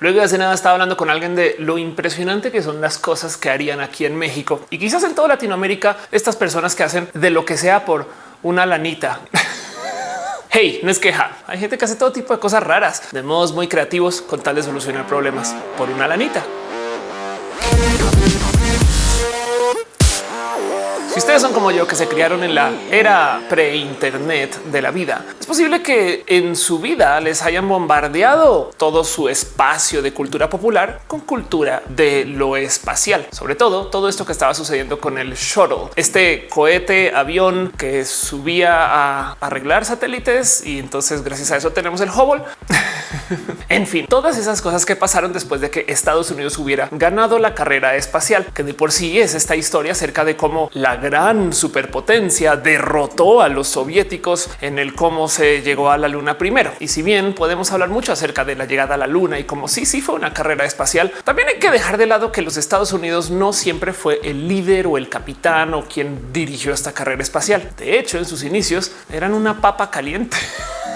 Luego de hace nada estaba hablando con alguien de lo impresionante que son las cosas que harían aquí en México y quizás en toda Latinoamérica estas personas que hacen de lo que sea por una lanita. Hey, no es queja. Hay gente que hace todo tipo de cosas raras de modos muy creativos con tal de solucionar problemas por una lanita. Ustedes son como yo que se criaron en la era pre-internet de la vida, es posible que en su vida les hayan bombardeado todo su espacio de cultura popular con cultura de lo espacial. Sobre todo todo esto que estaba sucediendo con el shuttle, este cohete avión que subía a arreglar satélites y entonces gracias a eso tenemos el Hubble. en fin, todas esas cosas que pasaron después de que Estados Unidos hubiera ganado la carrera espacial, que de por sí es esta historia acerca de cómo la gran superpotencia derrotó a los soviéticos en el cómo se llegó a la luna primero. Y si bien podemos hablar mucho acerca de la llegada a la luna y como sí, sí fue una carrera espacial, también hay que dejar de lado que los Estados Unidos no siempre fue el líder o el capitán o quien dirigió esta carrera espacial. De hecho, en sus inicios eran una papa caliente.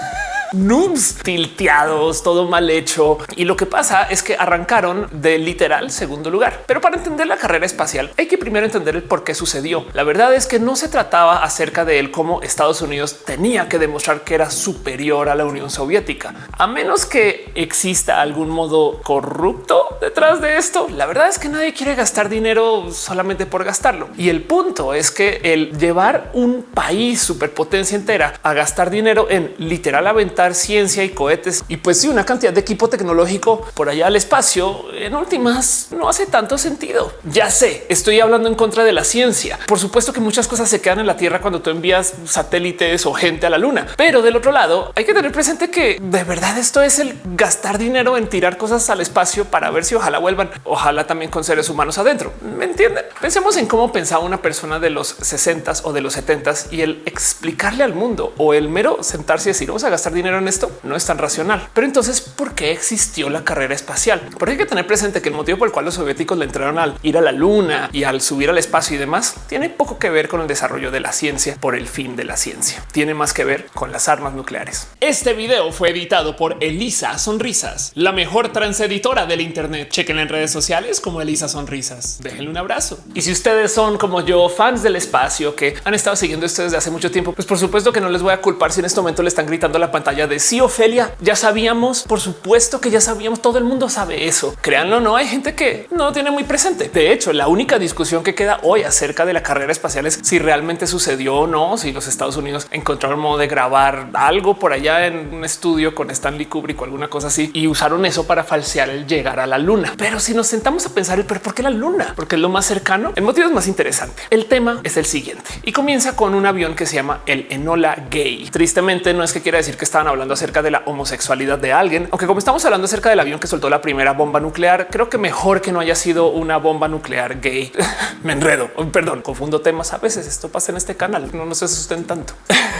noobs tilteados, todo mal hecho. Y lo que pasa es que arrancaron de literal segundo lugar. Pero para entender la carrera espacial hay que primero entender el por qué sucedió. La verdad es que no se trataba acerca de él como Estados Unidos tenía que demostrar que era superior a la Unión Soviética, a menos que exista algún modo corrupto detrás de esto. La verdad es que nadie quiere gastar dinero solamente por gastarlo. Y el punto es que el llevar un país superpotencia entera a gastar dinero en literal ciencia y cohetes y pues sí, una cantidad de equipo tecnológico por allá al espacio en últimas no hace tanto sentido. Ya sé, estoy hablando en contra de la ciencia. Por supuesto que muchas cosas se quedan en la Tierra cuando tú envías satélites o gente a la Luna, pero del otro lado hay que tener presente que de verdad esto es el gastar dinero en tirar cosas al espacio para ver si ojalá vuelvan, ojalá también con seres humanos adentro. ¿Me entienden? Pensemos en cómo pensaba una persona de los 60 o de los 70 y el explicarle al mundo o el mero sentarse y decir vamos a gastar dinero esto no es tan racional. Pero entonces, ¿por qué existió la carrera espacial? Porque hay que tener presente que el motivo por el cual los soviéticos le entraron al ir a la luna y al subir al espacio y demás tiene poco que ver con el desarrollo de la ciencia por el fin de la ciencia. Tiene más que ver con las armas nucleares. Este video fue editado por Elisa Sonrisas, la mejor transeditora del Internet. Chequen en redes sociales como Elisa Sonrisas. Déjenle un abrazo. Y si ustedes son como yo, fans del espacio que han estado siguiendo esto desde hace mucho tiempo, pues por supuesto que no les voy a culpar si en este momento le están gritando a la pantalla de sí, Ofelia, ya sabíamos, por supuesto que ya sabíamos, todo el mundo sabe eso. Créanlo, no hay gente que no lo tiene muy presente. De hecho, la única discusión que queda hoy acerca de la carrera espacial es si realmente sucedió o no, si los Estados Unidos encontraron modo de grabar algo por allá en un estudio con Stanley Kubrick o alguna cosa así y usaron eso para falsear el llegar a la luna. Pero si nos sentamos a pensar, pero ¿por qué la luna? Porque es lo más cercano. El motivo es más interesante. El tema es el siguiente y comienza con un avión que se llama el Enola Gay. Tristemente no es que quiera decir que estaban hablando acerca de la homosexualidad de alguien, aunque como estamos hablando acerca del avión que soltó la primera bomba nuclear, creo que mejor que no haya sido una bomba nuclear gay. Me enredo, perdón, confundo temas. A veces esto pasa en este canal, no nos asusten tanto.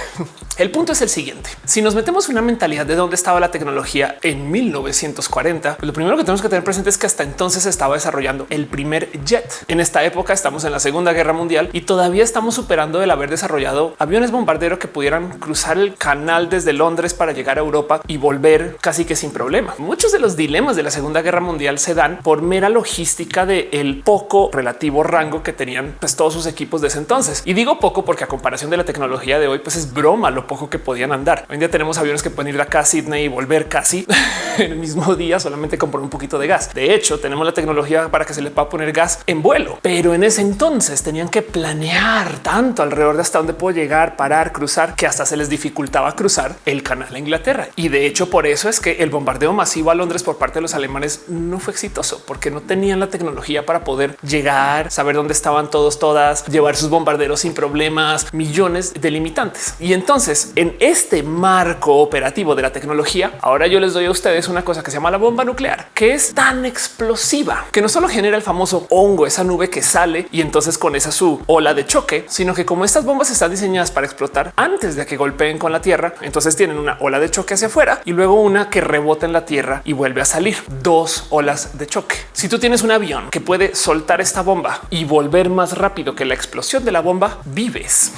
el punto es el siguiente. Si nos metemos una mentalidad de dónde estaba la tecnología en 1940, pues lo primero que tenemos que tener presente es que hasta entonces estaba desarrollando el primer jet. En esta época estamos en la Segunda Guerra Mundial y todavía estamos superando el haber desarrollado aviones bombarderos que pudieran cruzar el canal desde Londres para llegar a Europa y volver casi que sin problema. Muchos de los dilemas de la Segunda Guerra Mundial se dan por mera logística de el poco relativo rango que tenían pues, todos sus equipos de ese entonces. Y digo poco porque a comparación de la tecnología de hoy, pues es broma lo poco que podían andar. Hoy en día tenemos aviones que pueden ir de acá a Sydney y volver casi en el mismo día solamente con un poquito de gas. De hecho, tenemos la tecnología para que se le pueda poner gas en vuelo, pero en ese entonces tenían que planear tanto alrededor de hasta dónde puedo llegar, parar, cruzar, que hasta se les dificultaba cruzar el canal a Inglaterra. Y de hecho, por eso es que el bombardeo masivo a Londres por parte de los alemanes no fue exitoso porque no tenían la tecnología para poder llegar, saber dónde estaban todos, todas, llevar sus bombarderos sin problemas, millones de limitantes. Y entonces en este marco operativo de la tecnología, ahora yo les doy a ustedes una cosa que se llama la bomba nuclear, que es tan explosiva que no solo genera el famoso hongo, esa nube que sale y entonces con esa su ola de choque, sino que como estas bombas están diseñadas para explotar antes de que golpeen con la tierra, entonces tienen una ola de choque hacia afuera y luego una que rebota en la tierra y vuelve a salir. Dos olas de choque. Si tú tienes un avión que puede soltar esta bomba y volver más rápido que la explosión de la bomba, vives.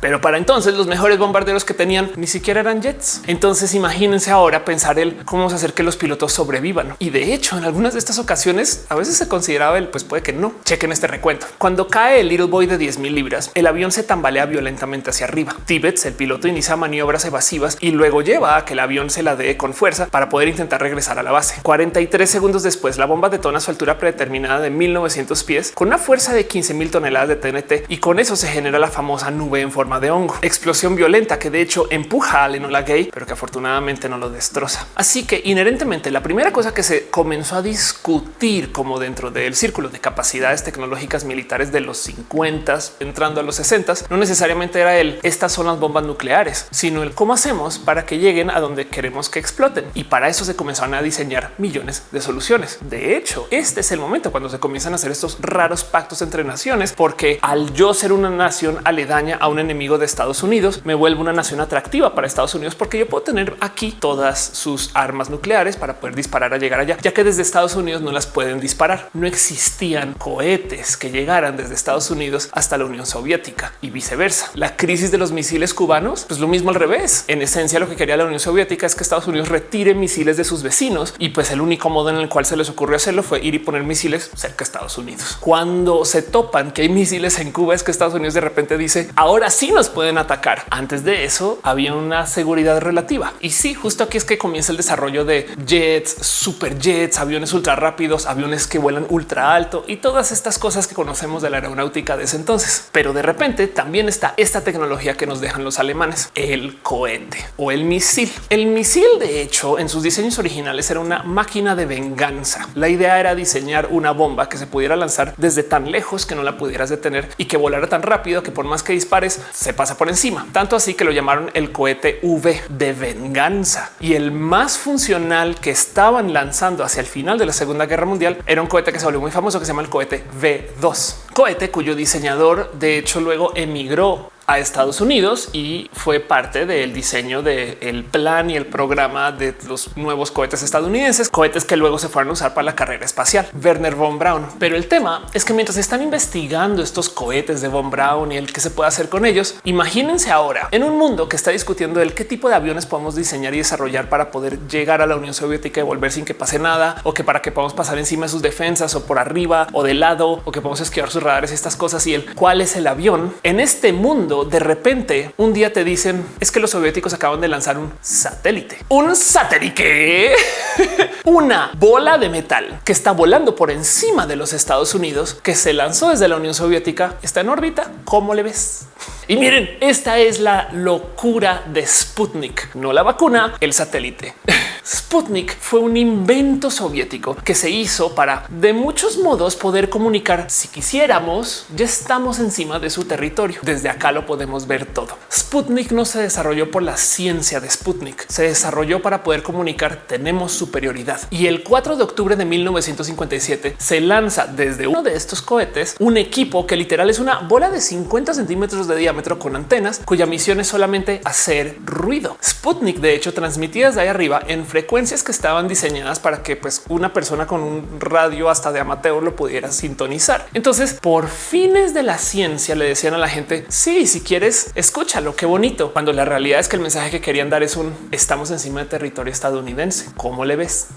Pero para entonces los mejores bombarderos que tenían ni siquiera eran jets. Entonces imagínense ahora pensar el cómo hacer que los pilotos sobrevivan. Y de hecho, en algunas de estas ocasiones a veces se consideraba el pues puede que no. Chequen este recuento. Cuando cae el Little Boy de 10 mil libras, el avión se tambalea violentamente hacia arriba. Tibet, el piloto, inicia maniobras evasivas y luego lleva a que el avión se la dé con fuerza para poder intentar regresar a la base. 43 segundos después, la bomba detona a su altura predeterminada de 1900 pies con una fuerza de 15 mil toneladas de TNT y con eso se genera la famosa nube en forma de hongo. Explosión violenta que de hecho empuja al Enola Gay, pero que afortunadamente no lo destroza. Así que inherentemente la primera cosa que se comenzó a discutir como dentro del círculo de capacidades tecnológicas militares de los 50 entrando a los 60 no necesariamente era el estas son las bombas nucleares, sino el cómo hacemos para que lleguen a donde queremos que exploten. Y para eso se comenzaron a diseñar millones de soluciones. De hecho, este es el momento cuando se comienzan a hacer estos raros pactos entre naciones, porque al yo ser una nación aledaña a un enemigo de Estados Unidos, me vuelvo una nación atractiva para Estados Unidos porque yo puedo tener aquí todas sus armas nucleares para poder disparar a llegar allá, ya que desde Estados Unidos no las pueden disparar. No existían cohetes que llegaran desde Estados Unidos hasta la Unión Soviética y viceversa. La crisis de los misiles cubanos, pues lo mismo al revés. En esencia, lo que quería la Unión Soviética es que Estados Unidos retire misiles de sus vecinos y pues el único modo en el cual se les ocurrió hacerlo fue ir y poner misiles cerca de Estados Unidos. Cuando se topan que hay misiles en Cuba es que Estados Unidos de repente dice ahora sí nos pueden atacar. Antes de eso había una seguridad relativa y sí, justo aquí es que comienza el desarrollo de jets, superjets, aviones ultra rápidos, aviones que vuelan ultra alto y todas estas cosas que conocemos de la aeronáutica de ese entonces. Pero de repente también está esta tecnología que nos dejan los alemanes, el cohete o el misil. El misil, de hecho, en sus diseños originales era una máquina de venganza. La idea era diseñar una bomba que se pudiera lanzar desde tan lejos que no la pudieras detener y que volara tan rápido que por más que dispares se pasa por encima. Tanto así que lo llamaron el cohete V de venganza y el más funcional que estaban lanzando hacia el final de la Segunda Guerra Mundial era un cohete que se volvió muy famoso que se llama el cohete V2, cohete cuyo diseñador de hecho luego emigró a Estados Unidos y fue parte del diseño del plan y el programa de los nuevos cohetes estadounidenses, cohetes que luego se fueron a usar para la carrera espacial. Werner von Braun. Pero el tema es que mientras están investigando estos cohetes de von Braun y el que se puede hacer con ellos, imagínense ahora en un mundo que está discutiendo el qué tipo de aviones podemos diseñar y desarrollar para poder llegar a la Unión Soviética y volver sin que pase nada o que para que podamos pasar encima de sus defensas o por arriba o de lado o que podamos esquivar sus radares y estas cosas y el cuál es el avión en este mundo de repente un día te dicen es que los soviéticos acaban de lanzar un satélite, un satélite, una bola de metal que está volando por encima de los Estados Unidos, que se lanzó desde la Unión Soviética, está en órbita. ¿Cómo le ves? Y miren, esta es la locura de Sputnik, no la vacuna, el satélite. Sputnik fue un invento soviético que se hizo para de muchos modos poder comunicar si quisiéramos, ya estamos encima de su territorio. Desde acá lo podemos ver todo. Sputnik no se desarrolló por la ciencia de Sputnik, se desarrolló para poder comunicar tenemos superioridad. Y el 4 de octubre de 1957 se lanza desde uno de estos cohetes un equipo que literal es una bola de 50 centímetros de diámetro con antenas cuya misión es solamente hacer ruido. Sputnik de hecho transmitía desde ahí arriba en frecuencias que estaban diseñadas para que pues una persona con un radio hasta de amateur lo pudiera sintonizar. Entonces, por fines de la ciencia le decían a la gente, sí, si quieres, escúchalo, qué bonito. Cuando la realidad es que el mensaje que querían dar es un estamos encima de territorio estadounidense. ¿Cómo le ves?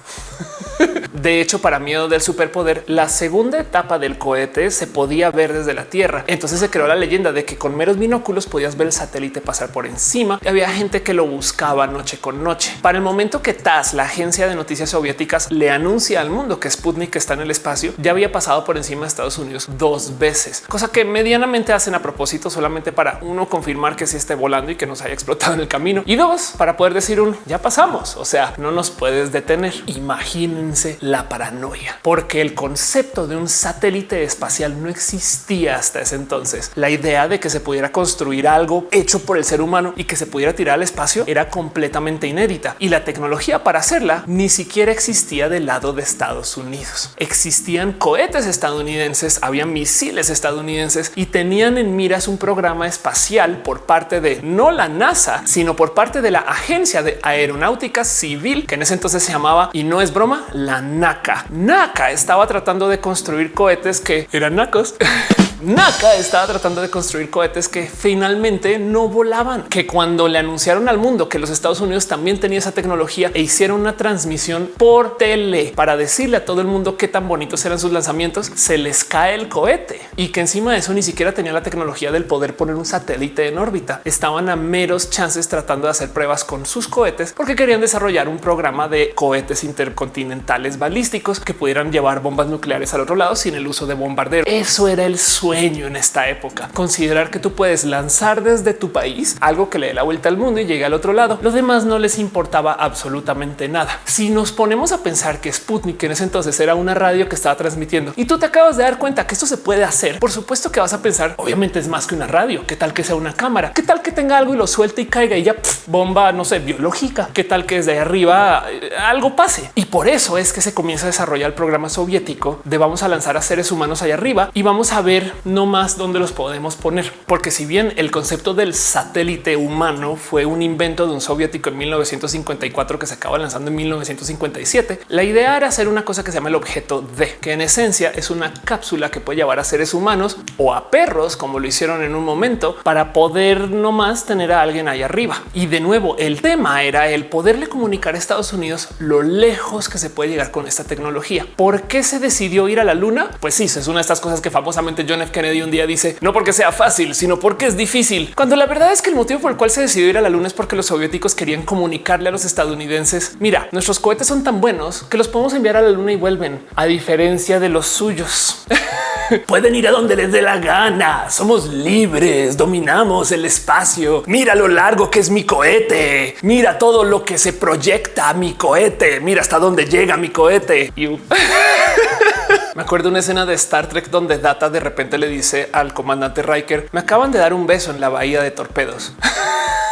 De hecho, para miedo del superpoder, la segunda etapa del cohete se podía ver desde la Tierra. Entonces se creó la leyenda de que con meros binóculos podías ver el satélite pasar por encima. Y había gente que lo buscaba noche con noche. Para el momento que TAS, la agencia de noticias soviéticas, le anuncia al mundo que Sputnik está en el espacio, ya había pasado por encima de Estados Unidos dos veces, cosa que medianamente hacen a propósito solamente para uno confirmar que sí esté volando y que nos haya explotado en el camino y dos para poder decir un ya pasamos. O sea, no nos puedes detener. Imagínense la paranoia, porque el concepto de un satélite espacial no existía hasta ese entonces. La idea de que se pudiera construir algo hecho por el ser humano y que se pudiera tirar al espacio era completamente inédita y la tecnología para hacerla ni siquiera existía del lado de Estados Unidos. Existían cohetes estadounidenses, había misiles estadounidenses y tenían en miras un programa espacial por parte de no la NASA, sino por parte de la Agencia de Aeronáutica Civil, que en ese entonces se llamaba, y no es broma, la NACA. NACA estaba tratando de construir cohetes que eran nacos NACA estaba tratando de construir cohetes que finalmente no volaban, que cuando le anunciaron al mundo que los Estados Unidos también tenía esa tecnología e hicieron una transmisión por tele para decirle a todo el mundo qué tan bonitos eran sus lanzamientos, se les cae el cohete y que encima de eso ni siquiera tenía la tecnología del poder poner un satélite en órbita. Estaban a meros chances tratando de hacer pruebas con sus cohetes porque querían desarrollar un programa de cohetes intercontinentales balísticos que pudieran llevar bombas nucleares al otro lado sin el uso de bombardero. Eso era el sueño en esta época. Considerar que tú puedes lanzar desde tu país algo que le dé la vuelta al mundo y llegue al otro lado. Los demás no les importaba absolutamente nada. Si nos ponemos a pensar que Sputnik en ese entonces era una radio que estaba transmitiendo y tú te acabas de dar cuenta que esto se puede hacer, por supuesto que vas a pensar, obviamente es más que una radio. ¿Qué tal que sea una cámara? ¿Qué tal que tenga algo y lo suelte y caiga y ya bomba, no sé, biológica? ¿Qué tal que desde arriba eh, algo pase? Y por eso es que se comienza a desarrollar el programa soviético de vamos a lanzar a seres humanos allá arriba y vamos a ver no más dónde los podemos poner. Porque si bien el concepto del satélite humano fue un invento de un soviético en 1954 que se acaba lanzando en 1957, la idea era hacer una cosa que se llama el objeto D, que en esencia es una cápsula que puede llevar a seres humanos o a perros, como lo hicieron en un momento, para poder no más tener a alguien ahí arriba. Y de nuevo, el tema era el poderle comunicar a Estados Unidos lo lejos que se puede llegar con esta tecnología. ¿Por qué se decidió ir a la luna? Pues sí, es una de estas cosas que famosamente John Kennedy un día dice, no porque sea fácil, sino porque es difícil. Cuando la verdad es que el motivo por el cual se decidió ir a la luna es porque los soviéticos querían comunicarle a los estadounidenses, mira, nuestros cohetes son tan buenos que los podemos enviar a la luna y vuelven, a diferencia de los suyos. Pueden ir a donde les dé la gana. Somos libres, dominamos el espacio. Mira lo largo que es mi cohete. Mira todo lo que se proyecta mi cohete. Mira hasta dónde llega mi cohete. Me acuerdo una escena de Star Trek donde Data de repente le dice al comandante Riker, me acaban de dar un beso en la bahía de torpedos.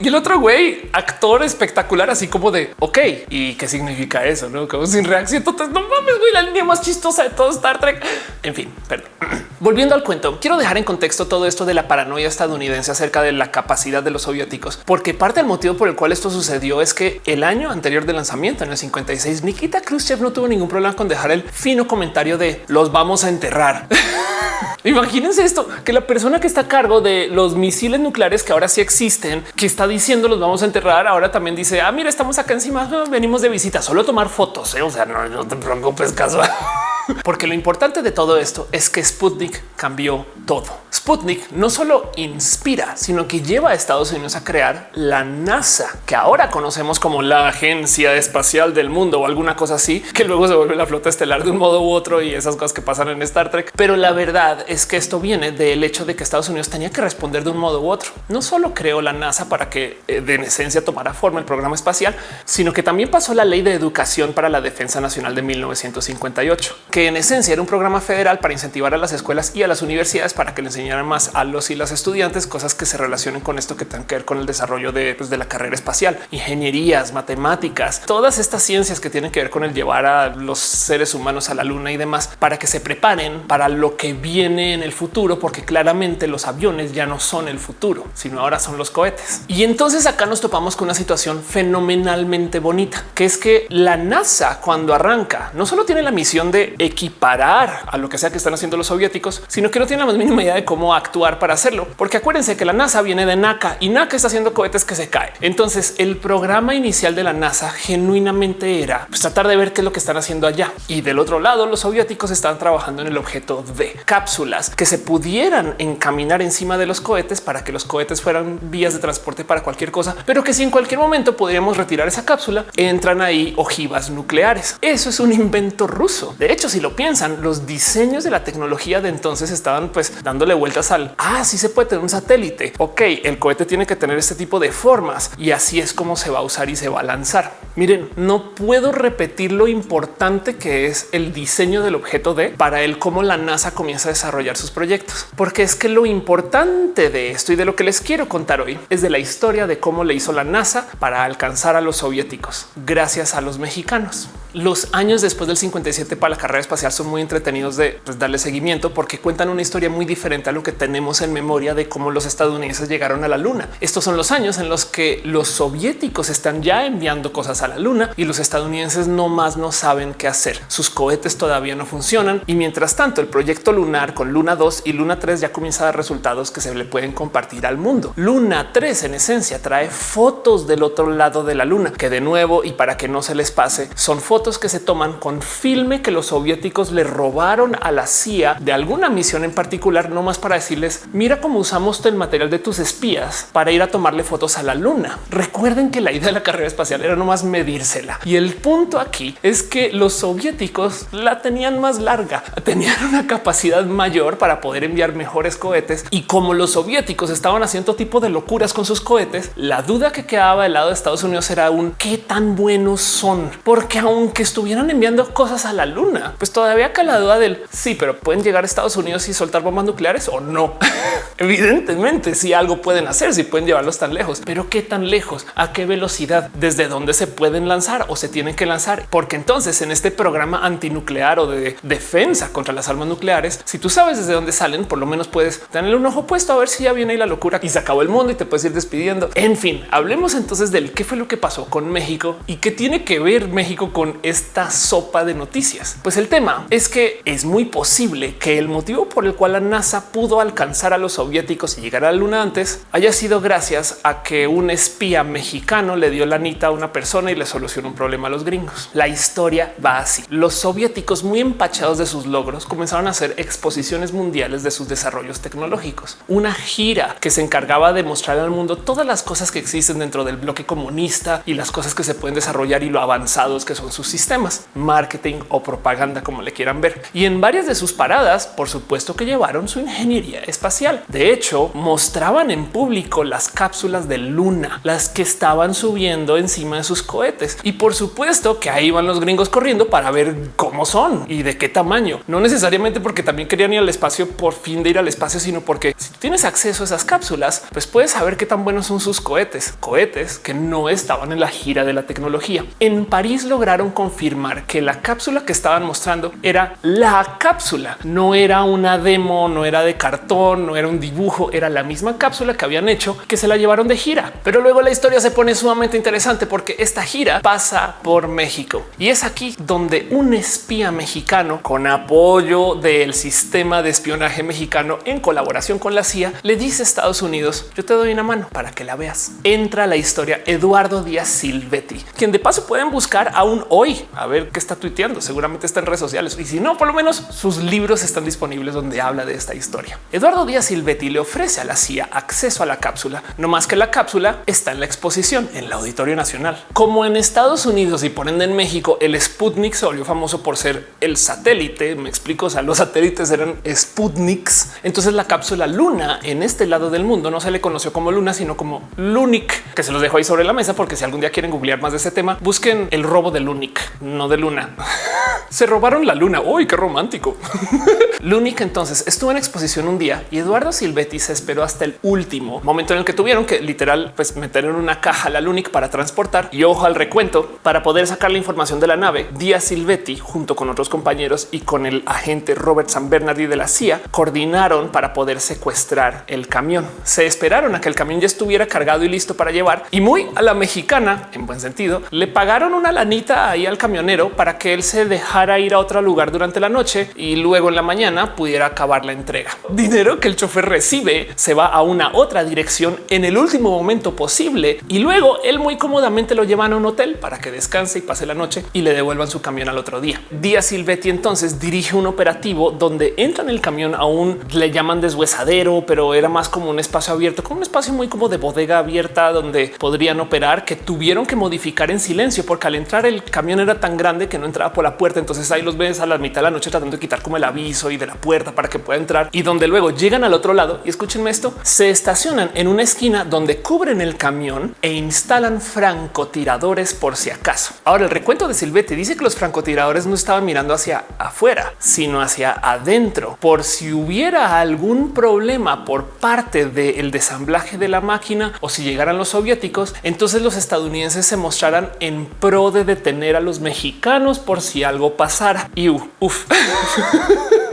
Y el otro güey, actor espectacular, así como de ok, y qué significa eso? No como sin reacción. Entonces, no mames, güey, la línea más chistosa de todo Star Trek. En fin, perdón. Volviendo al cuento, quiero dejar en contexto todo esto de la paranoia estadounidense acerca de la capacidad de los soviéticos, porque parte del motivo por el cual esto sucedió es que el año anterior del lanzamiento, en el 56, Nikita Khrushchev no tuvo ningún problema con dejar el fino comentario de los vamos a enterrar. Imagínense esto, que la persona que está a cargo de los misiles nucleares que ahora sí existen, que está diciendo los vamos a enterrar, ahora también dice, ah, mira, estamos acá encima, venimos de visita, solo tomar fotos, ¿eh? o sea, no, no te preocupes, caso. Porque lo importante de todo esto es que Sputnik cambió todo. Sputnik no solo inspira, sino que lleva a Estados Unidos a crear la NASA, que ahora conocemos como la Agencia Espacial del Mundo o alguna cosa así, que luego se vuelve la flota estelar de un modo u otro y esas cosas que pasan en Star Trek. Pero la verdad es que esto viene del hecho de que Estados Unidos tenía que responder de un modo u otro. No solo creó la NASA para que eh, de en esencia tomara forma el programa espacial, sino que también pasó la ley de educación para la defensa nacional de 1958 que en esencia era un programa federal para incentivar a las escuelas y a las universidades para que le enseñaran más a los y las estudiantes cosas que se relacionen con esto que tengan que ver con el desarrollo de, pues, de la carrera espacial, ingenierías, matemáticas, todas estas ciencias que tienen que ver con el llevar a los seres humanos a la luna y demás para que se preparen para lo que viene en el futuro, porque claramente los aviones ya no son el futuro, sino ahora son los cohetes. Y entonces acá nos topamos con una situación fenomenalmente bonita, que es que la NASA cuando arranca no solo tiene la misión de equiparar a lo que sea que están haciendo los soviéticos, sino que no tiene la más mínima idea de cómo actuar para hacerlo. Porque acuérdense que la NASA viene de NACA y NACA está haciendo cohetes que se caen. Entonces el programa inicial de la NASA genuinamente era pues, tratar de ver qué es lo que están haciendo allá. Y del otro lado, los soviéticos estaban trabajando en el objeto de cápsulas que se pudieran encaminar encima de los cohetes para que los cohetes fueran vías de transporte para cualquier cosa, pero que si en cualquier momento podríamos retirar esa cápsula, entran ahí ojivas nucleares. Eso es un invento ruso. De hecho, si lo piensan, los diseños de la tecnología de entonces estaban pues dándole vueltas al ah, sí se puede tener un satélite. Ok, el cohete tiene que tener este tipo de formas y así es como se va a usar y se va a lanzar. Miren, no puedo repetir lo importante que es el diseño del objeto de para el cómo la NASA comienza a desarrollar sus proyectos, porque es que lo importante de esto y de lo que les quiero contar hoy es de la historia de cómo le hizo la NASA para alcanzar a los soviéticos gracias a los mexicanos. Los años después del 57 para la carrera espacial son muy entretenidos de pues, darle seguimiento porque cuentan una historia muy diferente a lo que tenemos en memoria de cómo los estadounidenses llegaron a la luna. Estos son los años en los que los soviéticos están ya enviando cosas a la luna y los estadounidenses no más no saben qué hacer. Sus cohetes todavía no funcionan y mientras tanto el proyecto lunar con Luna 2 y Luna 3 ya comienza a dar resultados que se le pueden compartir al mundo. Luna 3 en esencia trae fotos del otro lado de la luna que de nuevo y para que no se les pase son fotos que se toman con filme que los soviéticos le robaron a la CIA de alguna misión en particular, no más para decirles mira cómo usamos el material de tus espías para ir a tomarle fotos a la luna. Recuerden que la idea de la carrera espacial era nomás medírsela. Y el punto aquí es que los soviéticos la tenían más larga, tenían una capacidad mayor para poder enviar mejores cohetes. Y como los soviéticos estaban haciendo tipo de locuras con sus cohetes, la duda que quedaba del lado de Estados Unidos era un qué tan buenos son, porque aunque estuvieran enviando cosas a la luna, pues todavía acá la duda del sí, pero pueden llegar a Estados Unidos y soltar bombas nucleares o no. Evidentemente, si algo pueden hacer, si pueden llevarlos tan lejos, pero qué tan lejos, a qué velocidad, desde dónde se pueden lanzar o se tienen que lanzar, porque entonces en este programa antinuclear o de defensa contra las armas nucleares, si tú sabes desde dónde salen, por lo menos puedes tener un ojo puesto a ver si ya viene ahí la locura y se acabó el mundo y te puedes ir despidiendo. En fin, hablemos entonces del qué fue lo que pasó con México y qué tiene que ver México con esta sopa de noticias. Pues el tema es que es muy posible que el motivo por el cual la NASA pudo alcanzar a los soviéticos y llegar a la luna antes haya sido gracias a que un espía mexicano le dio la anita a una persona y le solucionó un problema a los gringos. La historia va así. Los soviéticos muy empachados de sus logros comenzaron a hacer exposiciones mundiales de sus desarrollos tecnológicos. Una gira que se encargaba de mostrar al mundo todas las cosas que existen dentro del bloque comunista y las cosas que se pueden desarrollar y lo avanzados que son sus sistemas, marketing o propaganda, como le quieran ver. Y en varias de sus paradas, por supuesto que llevaron su ingeniería espacial. De hecho, mostraban en público las cápsulas de Luna, las que estaban subiendo encima de sus cohetes. Y por supuesto que ahí van los gringos corriendo para ver cómo son y de qué tamaño. No necesariamente porque también querían ir al espacio por fin de ir al espacio, sino porque si tienes acceso a esas cápsulas, pues puedes saber qué tan buenos son sus cohetes, cohetes que no estaban en la gira de la tecnología. En París lograron confirmar que la cápsula que estaban mostrando era la cápsula, no era una demo, no era de cartón, no era un dibujo, era la misma cápsula que habían hecho que se la llevaron de gira. Pero luego la historia se pone sumamente interesante porque esta gira pasa por México y es aquí donde un espía mexicano con apoyo del sistema de espionaje mexicano en colaboración con la CIA le dice a Estados Unidos yo te doy una mano para que la veas. Entra la historia Eduardo Díaz Silvetti, quien de paso pueden buscar aún hoy a ver qué está tuiteando. Seguramente está en sociales y si no, por lo menos sus libros están disponibles donde habla de esta historia. Eduardo Díaz Silvetti le ofrece a la CIA acceso a la cápsula, no más que la cápsula está en la exposición en el Auditorio Nacional. Como en Estados Unidos y por ende en México, el Sputnik se volvió famoso por ser el satélite. Me explico. O sea, los satélites eran Sputniks. Entonces la cápsula Luna en este lado del mundo no se le conoció como Luna, sino como Lunik, que se los dejo ahí sobre la mesa porque si algún día quieren googlear más de ese tema, busquen el robo de Lunik, no de Luna. se robaron la luna. Uy, qué romántico. Lunik entonces estuvo en exposición un día y Eduardo Silvetti se esperó hasta el último momento en el que tuvieron que literal pues meter en una caja la Lunik para transportar y ojo al recuento para poder sacar la información de la nave. Díaz Silvetti junto con otros compañeros y con el agente Robert San Bernardi de la CIA coordinaron para poder secuestrar el camión. Se esperaron a que el camión ya estuviera cargado y listo para llevar y muy a la mexicana en buen sentido le pagaron una lanita ahí al camionero para que él se dejara ir a otro lugar durante la noche y luego en la mañana pudiera acabar la entrega. Dinero que el chofer recibe se va a una otra dirección en el último momento posible y luego él muy cómodamente lo llevan a un hotel para que descanse y pase la noche y le devuelvan su camión al otro día. Díaz Silvetti entonces dirige un operativo donde entra en el camión a un le llaman deshuesadero, pero era más como un espacio abierto, como un espacio muy como de bodega abierta donde podrían operar que tuvieron que modificar en silencio porque al entrar el camión era tan grande que no entraba por la puerta Entonces ahí los ves a la mitad de la noche tratando de quitar como el aviso y de la puerta para que pueda entrar y donde luego llegan al otro lado y escúchenme esto, se estacionan en una esquina donde cubren el camión e instalan francotiradores por si acaso. Ahora el recuento de Silvete dice que los francotiradores no estaban mirando hacia afuera, sino hacia adentro por si hubiera algún problema por parte del desamblaje de la máquina o si llegaran los soviéticos, entonces los estadounidenses se mostraran en pro de detener a los mexicanos por si algo Sara. Eu. Uf.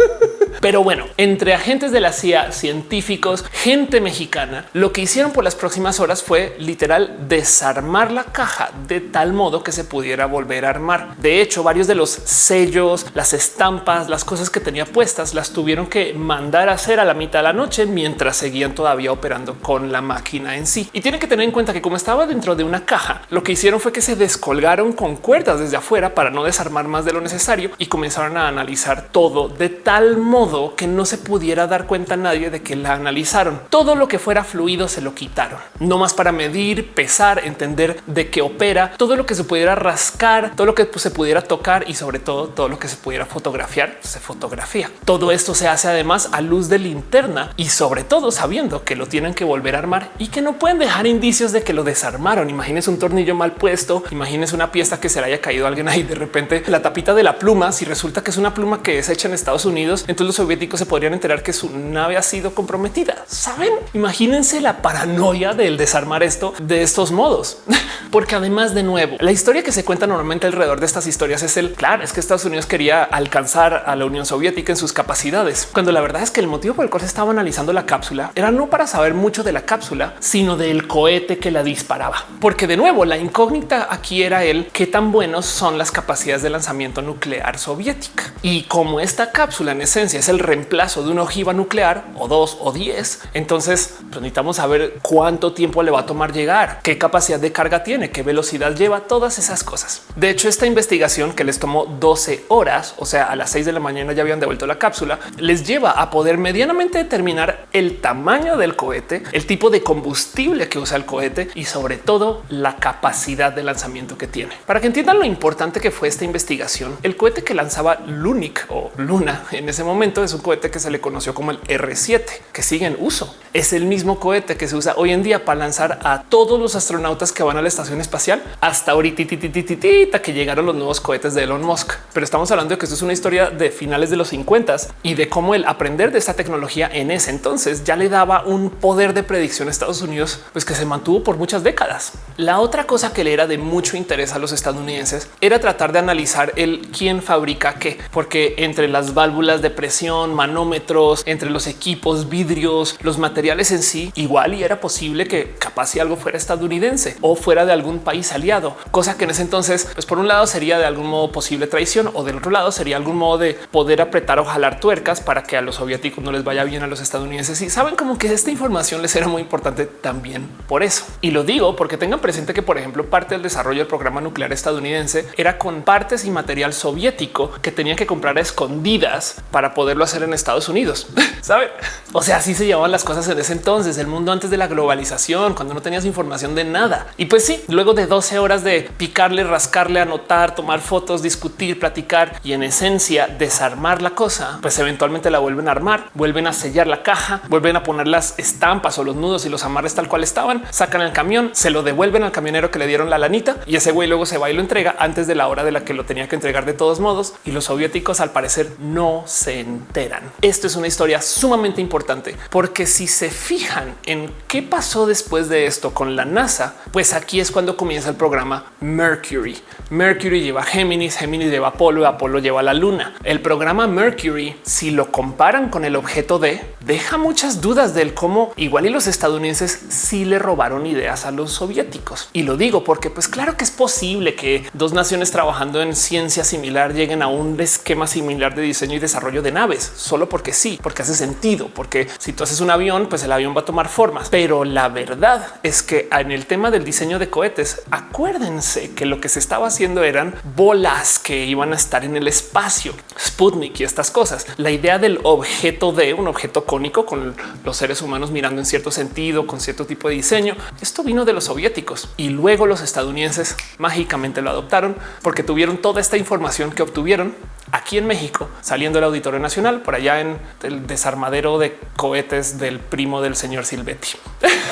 Pero bueno, entre agentes de la CIA, científicos, gente mexicana, lo que hicieron por las próximas horas fue literal desarmar la caja de tal modo que se pudiera volver a armar. De hecho, varios de los sellos, las estampas, las cosas que tenía puestas, las tuvieron que mandar a hacer a la mitad de la noche mientras seguían todavía operando con la máquina en sí. Y tienen que tener en cuenta que como estaba dentro de una caja, lo que hicieron fue que se descolgaron con cuerdas desde afuera para no desarmar más de lo necesario y comenzaron a analizar todo de tal modo que no se pudiera dar cuenta nadie de que la analizaron. Todo lo que fuera fluido se lo quitaron, no más para medir, pesar, entender de qué opera, todo lo que se pudiera rascar, todo lo que se pudiera tocar y sobre todo todo lo que se pudiera fotografiar se fotografía. Todo esto se hace además a luz de linterna y sobre todo sabiendo que lo tienen que volver a armar y que no pueden dejar indicios de que lo desarmaron. Imagínense un tornillo mal puesto, imagínense una pieza que se le haya caído alguien ahí de repente la tapita de la pluma. Si resulta que es una pluma que es hecha en Estados Unidos, entonces soviéticos se podrían enterar que su nave ha sido comprometida. Saben, imagínense la paranoia del desarmar esto de estos modos, porque además de nuevo, la historia que se cuenta normalmente alrededor de estas historias es el claro, es que Estados Unidos quería alcanzar a la Unión Soviética en sus capacidades, cuando la verdad es que el motivo por el cual se estaba analizando la cápsula era no para saber mucho de la cápsula, sino del cohete que la disparaba, porque de nuevo la incógnita aquí era el qué tan buenos son las capacidades de lanzamiento nuclear soviética. Y como esta cápsula en esencia es el reemplazo de una ojiva nuclear o dos o diez. Entonces pues, necesitamos saber cuánto tiempo le va a tomar llegar, qué capacidad de carga tiene, qué velocidad lleva, todas esas cosas. De hecho, esta investigación que les tomó 12 horas, o sea, a las 6 de la mañana ya habían devuelto la cápsula, les lleva a poder medianamente determinar el tamaño del cohete, el tipo de combustible que usa el cohete y sobre todo la capacidad de lanzamiento que tiene. Para que entiendan lo importante que fue esta investigación, el cohete que lanzaba Lunik o Luna en ese momento es un cohete que se le conoció como el R7, que sigue en uso. Es el mismo cohete que se usa hoy en día para lanzar a todos los astronautas que van a la estación espacial hasta ahorita que llegaron los nuevos cohetes de Elon Musk. Pero estamos hablando de que esto es una historia de finales de los 50 y de cómo el aprender de esta tecnología en ese entonces ya le daba un poder de predicción a Estados Unidos, pues que se mantuvo por muchas décadas. La otra cosa que le era de mucho interés a los estadounidenses era tratar de analizar el quién fabrica qué, porque entre las válvulas de presión, manómetros, entre los equipos, vidrios, los materiales en sí, igual y era posible que capaz si algo fuera estadounidense o fuera de algún país aliado, cosa que en ese entonces, pues por un lado sería de algún modo posible traición o del otro lado sería algún modo de poder apretar o jalar tuercas para que a los soviéticos no les vaya bien a los estadounidenses. Y saben como que esta información les era muy importante también por eso. Y lo digo porque tengan presente que, por ejemplo, parte del desarrollo del programa nuclear estadounidense era con partes y material soviético que tenían que comprar escondidas para poderlo hacer en Estados Unidos. Saben? O sea, así se llevaban las cosas en ese entonces, el mundo antes de la globalización, cuando no tenías información de nada. Y pues sí, luego de 12 horas de picarle, rascarle, anotar, tomar fotos, discutir, platicar y en esencia desarmar la cosa, pues eventualmente la vuelven a armar, vuelven a sellar la caja, vuelven a poner las estampas o los nudos y los amarres tal cual estaban, sacan el camión, se lo devuelven al camionero que le dieron la lanita y ese güey luego se va y lo entrega antes de la hora de la que lo tenía que entregar de todos modos. Y los soviéticos al parecer no se Esto es una historia sumamente importante porque si se fijan en qué pasó después de esto con la NASA, pues aquí es cuando comienza el programa Mercury. Mercury lleva Géminis, Géminis lleva Apolo, Apolo lleva la Luna. El programa Mercury, si lo comparan con el objeto D, deja muchas dudas del cómo igual y los estadounidenses sí le robaron ideas a los soviéticos. Y lo digo porque pues claro que es posible que dos naciones trabajando en ciencia similar lleguen a un esquema similar de diseño y desarrollo de nave solo porque sí, porque hace sentido, porque si tú haces un avión, pues el avión va a tomar formas. Pero la verdad es que en el tema del diseño de cohetes, acuérdense que lo que se estaba haciendo eran bolas que iban a estar en el espacio, Sputnik y estas cosas. La idea del objeto de un objeto cónico con los seres humanos mirando en cierto sentido, con cierto tipo de diseño, esto vino de los soviéticos y luego los estadounidenses mágicamente lo adoptaron porque tuvieron toda esta información que obtuvieron aquí en México, saliendo del Auditorio Nacional, por allá en el desarmadero de cohetes del primo del señor Silvetti.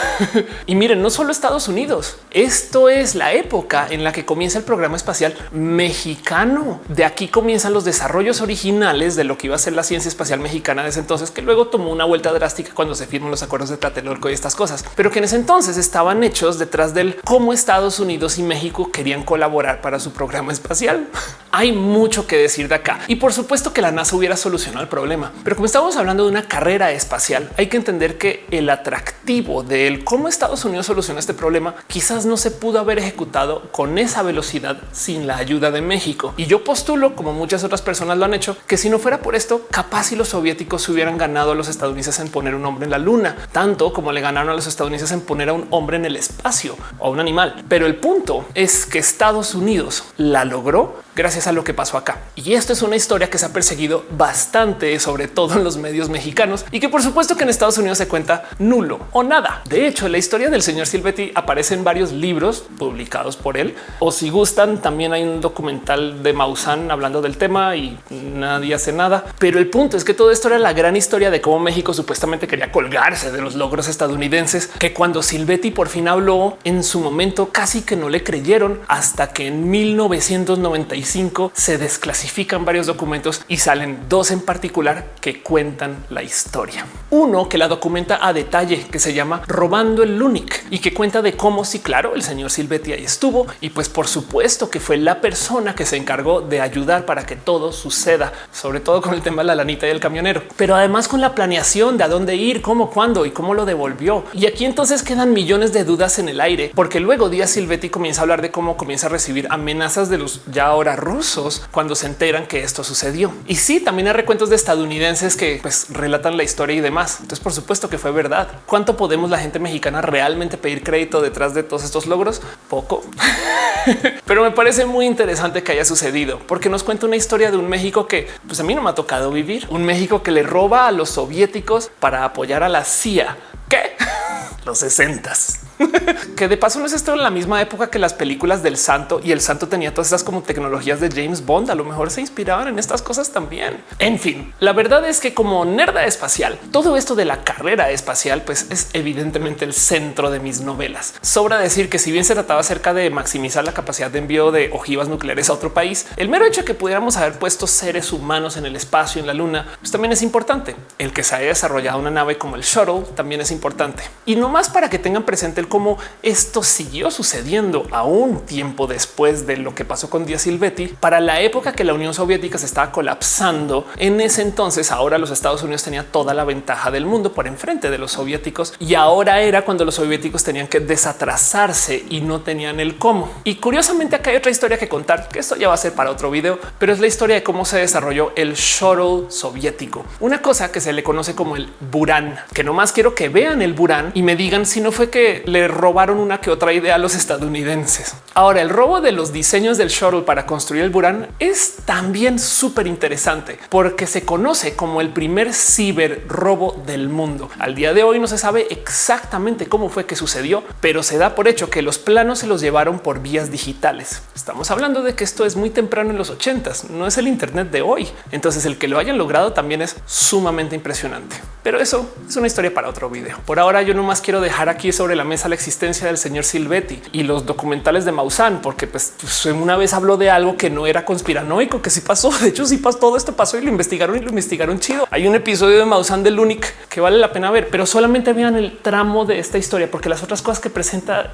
y miren, no solo Estados Unidos, esto es la época en la que comienza el programa espacial mexicano. De aquí comienzan los desarrollos originales de lo que iba a ser la ciencia espacial mexicana desde entonces, que luego tomó una vuelta drástica cuando se firman los acuerdos de Tlatelolco y estas cosas, pero que en ese entonces estaban hechos detrás del cómo Estados Unidos y México querían colaborar para su programa espacial. Hay mucho que decir de acá y por supuesto que la NASA hubiera solucionado el problema. Pero como estamos hablando de una carrera espacial, hay que entender que el atractivo de cómo Estados Unidos soluciona este problema quizás no se pudo haber ejecutado con esa velocidad sin la ayuda de México. Y yo postulo, como muchas otras personas lo han hecho, que si no fuera por esto, capaz si los soviéticos hubieran ganado a los estadounidenses en poner un hombre en la luna, tanto como le ganaron a los estadounidenses en poner a un hombre en el espacio o a un animal. Pero el punto es que Estados Unidos la logró gracias a lo que pasó acá. Y esto es una historia que se ha perseguido bastante, sobre todo en los medios mexicanos y que por supuesto que en Estados Unidos se cuenta nulo o nada. De hecho, la historia del señor Silvetti aparece en varios libros publicados por él. O si gustan, también hay un documental de Maussan hablando del tema y nadie hace nada. Pero el punto es que todo esto era la gran historia de cómo México supuestamente quería colgarse de los logros estadounidenses, que cuando Silvetti por fin habló en su momento casi que no le creyeron hasta que en 1995 se desclasifican varios documentos y salen dos en particular que cuentan la historia. Uno que la documenta a detalle, que se llama Robando el Lunic y que cuenta de cómo sí, claro, el señor Silvetti ahí estuvo y pues por supuesto que fue la persona que se encargó de ayudar para que todo suceda, sobre todo con el tema de la lanita y el camionero, pero además con la planeación de a dónde ir, cómo, cuándo y cómo lo devolvió. Y aquí entonces quedan millones de dudas en el aire, porque luego Díaz Silvetti comienza a hablar de cómo comienza a recibir amenazas de los ya ahora rusos cuando se enteran que esto sucedió. Y sí, también hay recuentos de estadounidenses que pues, relatan la historia y demás. Entonces, por supuesto que fue verdad. ¿Cuánto podemos la gente mexicana realmente pedir crédito detrás de todos estos logros? Poco. Pero me parece muy interesante que haya sucedido porque nos cuenta una historia de un México que pues a mí no me ha tocado vivir. Un México que le roba a los soviéticos para apoyar a la CIA. ¿Qué? Los sesentas. que de paso no es esto en la misma época que las películas del santo y el santo tenía todas esas como tecnologías de James Bond. A lo mejor se inspiraban en estas cosas también. En fin, la verdad es que como nerda espacial, todo esto de la carrera espacial, pues es evidentemente el centro de mis novelas. Sobra decir que si bien se trataba acerca de maximizar la capacidad de envío de ojivas nucleares a otro país, el mero hecho de que pudiéramos haber puesto seres humanos en el espacio, en la luna, pues también es importante. El que se haya desarrollado una nave como el shuttle también es importante. Y no más para que tengan presente el cómo esto siguió sucediendo a un tiempo después de lo que pasó con Díaz Silvetti. Para la época que la Unión Soviética se estaba colapsando, en ese entonces ahora los Estados Unidos tenían toda la ventaja del mundo por enfrente de los soviéticos y ahora era cuando los soviéticos tenían que desatrasarse y no tenían el cómo. Y curiosamente acá hay otra historia que contar, que esto ya va a ser para otro video, pero es la historia de cómo se desarrolló el shuttle soviético, una cosa que se le conoce como el Buran, que nomás quiero que vean el Buran y me digan si no fue que le robaron una que otra idea a los estadounidenses. Ahora, el robo de los diseños del shuttle para construir el Buran es también súper interesante porque se conoce como el primer ciber robo del mundo. Al día de hoy no se sabe exactamente cómo fue que sucedió, pero se da por hecho que los planos se los llevaron por vías digitales. Estamos hablando de que esto es muy temprano en los ochentas, no es el Internet de hoy. Entonces el que lo hayan logrado también es sumamente impresionante. Pero eso es una historia para otro video. Por ahora yo no más quiero dejar aquí sobre la mesa la existencia del señor Silvetti y los documentales de Maussan, porque pues, pues, una vez habló de algo que no era conspiranoico, que sí pasó. De hecho, sí pasó todo esto pasó y lo investigaron y lo investigaron chido. Hay un episodio de Maussan del Unic que vale la pena ver, pero solamente vean el tramo de esta historia, porque las otras cosas que presenta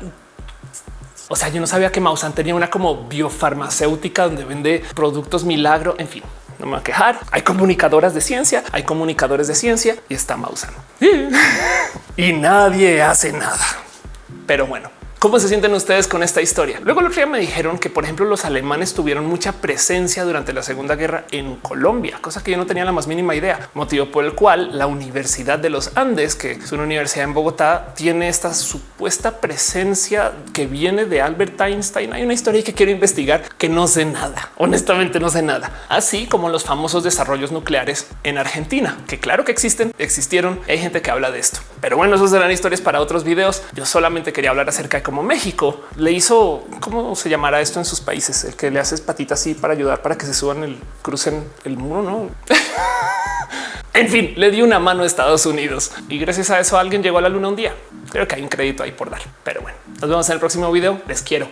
o sea, yo no sabía que Maussan tenía una como biofarmacéutica donde vende productos milagro. En fin, no me voy a quejar. Hay comunicadoras de ciencia, hay comunicadores de ciencia y está Maussan y nadie hace nada. Pero bueno, ¿Cómo se sienten ustedes con esta historia? Luego el otro día me dijeron que, por ejemplo, los alemanes tuvieron mucha presencia durante la Segunda Guerra en Colombia, cosa que yo no tenía la más mínima idea, motivo por el cual la Universidad de los Andes, que es una universidad en Bogotá, tiene esta supuesta presencia que viene de Albert Einstein. Hay una historia que quiero investigar que no sé nada. Honestamente no sé nada. Así como los famosos desarrollos nucleares en Argentina, que claro que existen, existieron. Hay gente que habla de esto. Pero bueno, esos serán historias para otros videos. Yo solamente quería hablar acerca de cómo México le hizo, cómo se llamará esto en sus países, el que le haces patitas así para ayudar para que se suban el crucen el muro, no? En fin, le dio una mano a Estados Unidos y gracias a eso alguien llegó a la luna un día. Creo que hay un crédito ahí por dar, pero bueno, nos vemos en el próximo video. Les quiero.